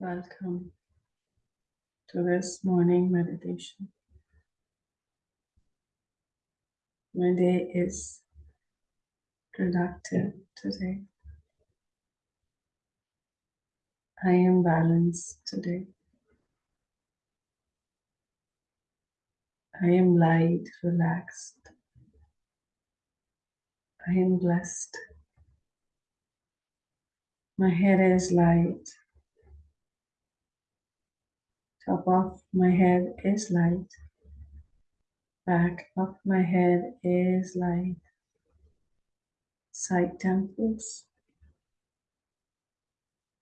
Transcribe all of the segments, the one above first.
Welcome to this morning meditation. My day is productive today. I am balanced today. I am light, relaxed. I am blessed. My head is light. Top of my head is light. Back of my head is light. Side temples.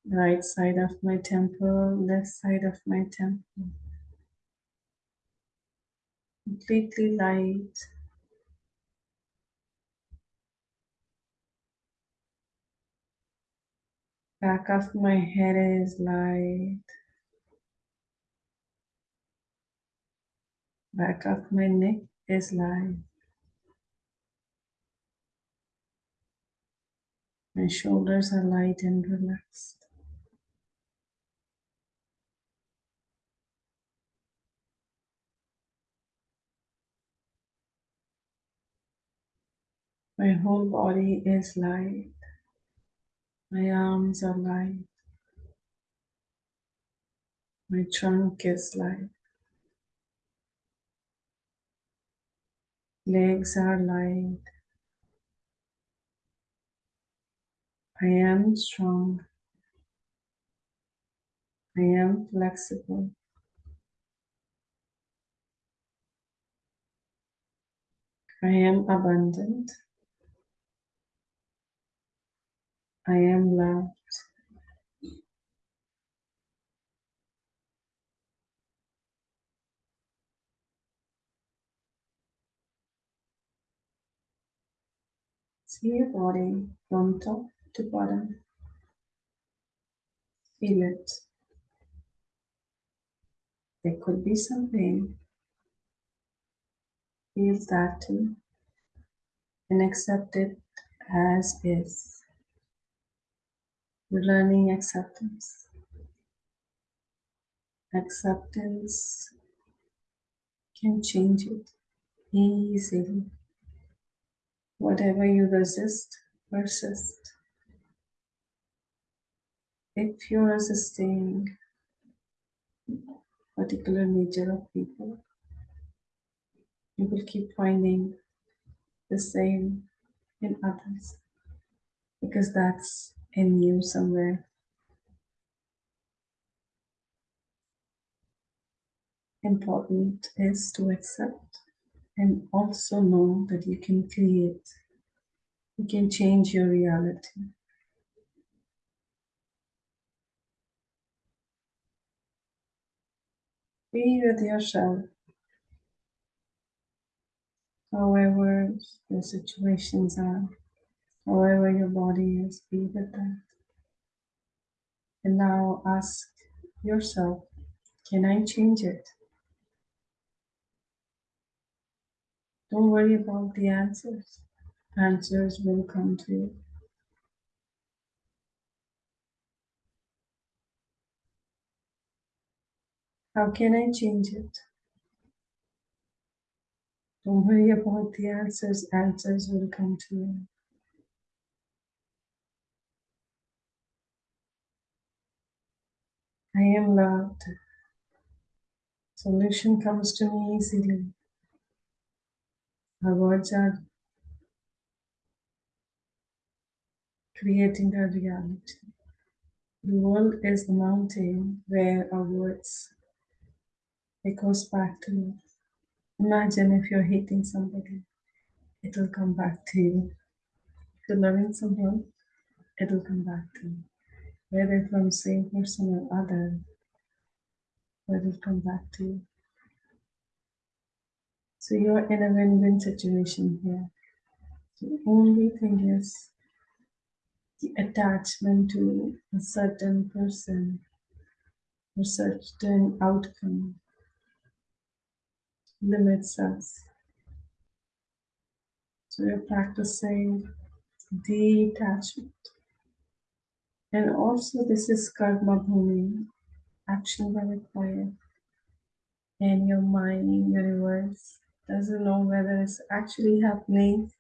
Right side of my temple, left side of my temple. Completely light. Back of my head is light. Back of my neck is light. My shoulders are light and relaxed. My whole body is light. My arms are light. My trunk is light. Legs are light. I am strong. I am flexible. I am abundant. I am loved. See your body from top to bottom. Feel it. There could be some pain. Feel that too. And accept it as is. We're learning acceptance. Acceptance can change it easily. Whatever you resist, persist. If you're resisting particular nature of people, you will keep finding the same in others because that's in you somewhere. Important is to accept and also know that you can create, you can change your reality. Be with yourself, however the situations are, however your body is, be with that. And now ask yourself, can I change it? Don't worry about the answers. Answers will come to you. How can I change it? Don't worry about the answers. Answers will come to you. I am loved. Solution comes to me easily. Our words are creating our reality. The world is the mountain where our words it goes back to you. Imagine if you're hating somebody, it will come back to you. If you're loving someone, it will come back to you. Whether from same person or other, it will come back to you. So you're in a win-win situation here. The only thing is the attachment to a certain person or certain outcome limits us. So we're practicing detachment. And also this is karma bhumi. Action are required. And your mind, universe, doesn't know whether it's actually happening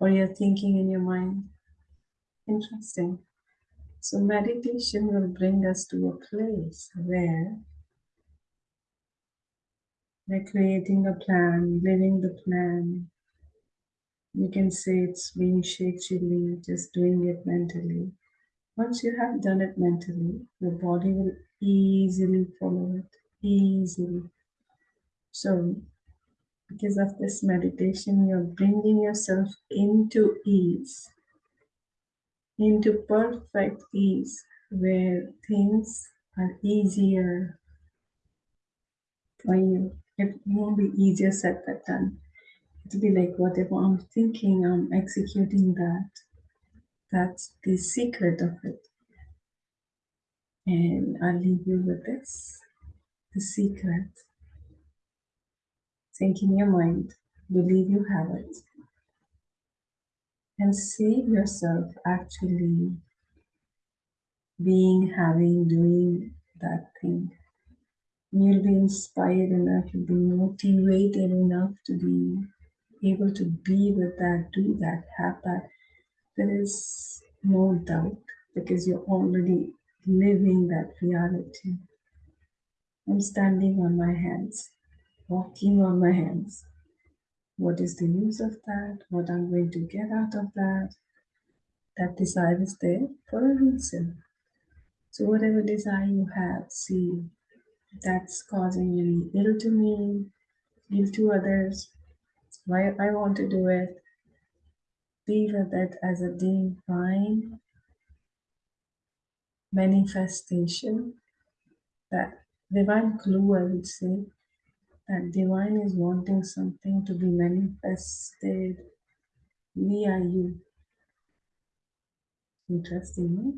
or you're thinking in your mind. Interesting. So, meditation will bring us to a place where we're creating a plan, living the plan. You can say it's being shakily, just doing it mentally. Once you have done it mentally, your body will easily follow it, easily. So, because of this meditation, you're bringing yourself into ease, into perfect ease, where things are easier for you. It won't be easier said than done. It'll be like whatever I'm thinking, I'm executing that. That's the secret of it. And I'll leave you with this the secret. Think in your mind, believe you have it, and see yourself actually being, having, doing that thing. You'll be inspired enough, you'll be motivated enough to be able to be with that, do that, have that. There is no doubt because you're already living that reality. I'm standing on my hands, walking on my hands. What is the use of that? What I'm going to get out of that? That desire is there for a reason. So, whatever desire you have, see that's causing you ill to me, ill to others, why I want to do it, be with it as a divine manifestation, that divine clue, I would say, that divine is wanting something to be manifested via you. Interesting, no?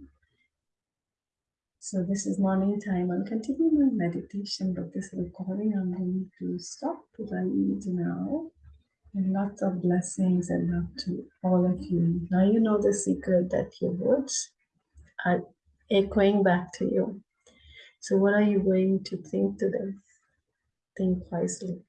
So this is morning time. I'll continue my meditation, but this recording I'm going to stop right now. And lots of blessings and love to all of you. Now you know the secret that your words are echoing back to you. So what are you going to think to them? Think wisely.